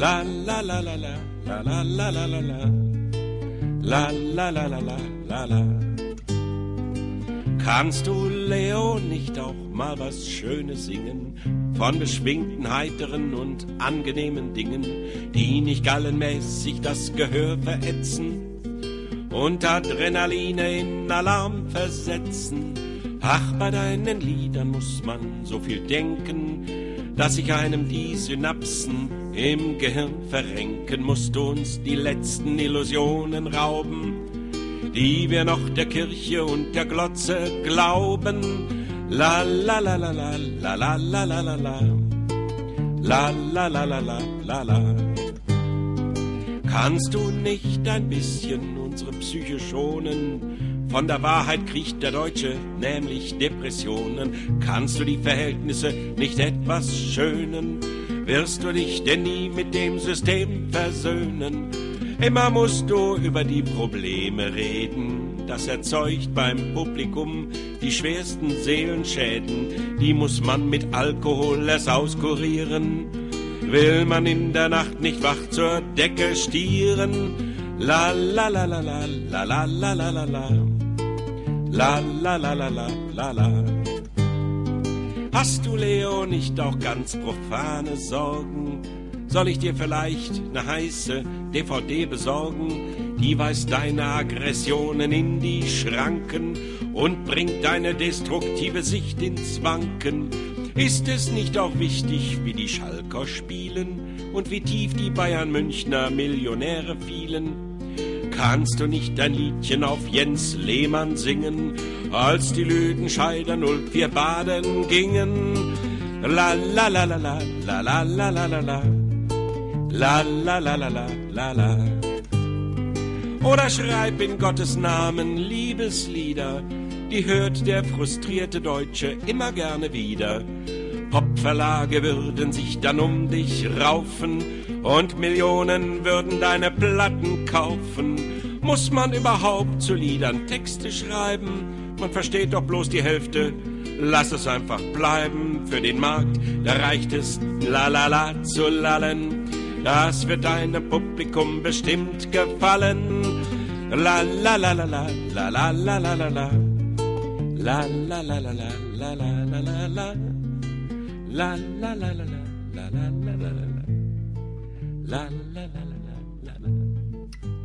La la la la la la la la la la la La la la la la la la Kannst du, Leo, nicht auch mal was Schönes singen? Von beschwingten, heiteren und angenehmen Dingen, die nicht gallenmäßig das Gehör verätzen und Adrenaline in Alarm versetzen. Ach, bei deinen Liedern muss man so viel denken, dass sich einem die Synapsen im Gehirn verrenken, musst du uns die letzten Illusionen rauben, die wir noch der Kirche und der Glotze glauben. La la la la la la la la la la la la la la la la la la Kannst du nicht ein bisschen unsere Psyche schonen? Von der Wahrheit kriecht der Deutsche, nämlich Depressionen. Kannst du die Verhältnisse nicht etwas schönen? Wirst du dich denn nie mit dem System versöhnen? Immer musst du über die Probleme reden. Das erzeugt beim Publikum die schwersten Seelenschäden. Die muss man mit Alkohol erst auskurieren. Will man in der Nacht nicht wach zur Decke stieren? La la la la la la la la la la la La la la la la la la Hast du, Leo, nicht auch ganz profane Sorgen? Soll ich dir vielleicht ne heiße DVD besorgen? Die weist deine Aggressionen in die Schranken und bringt deine destruktive Sicht ins Wanken. Ist es nicht auch wichtig, wie die Schalker spielen und wie tief die Bayern Münchner Millionäre fielen? Kannst du nicht dein Liedchen auf Jens Lehmann singen, als die Lüdenscheider 04 baden gingen? La la la la la la la la la la la La la la la la la la Oder schreib in Gottes Namen Liebeslieder, die hört der frustrierte Deutsche immer gerne wieder. Popverlage würden sich dann um dich raufen und Millionen würden deine Platten kaufen. Muss man überhaupt zu Liedern Texte schreiben? Man versteht doch bloß die Hälfte. Lass es einfach bleiben. Für den Markt, da reicht es la la la zu lallen. Das wird deinem Publikum bestimmt gefallen. La la la la la la la la la la la La la la la la la la la La la la la la la la la la la la la la la la la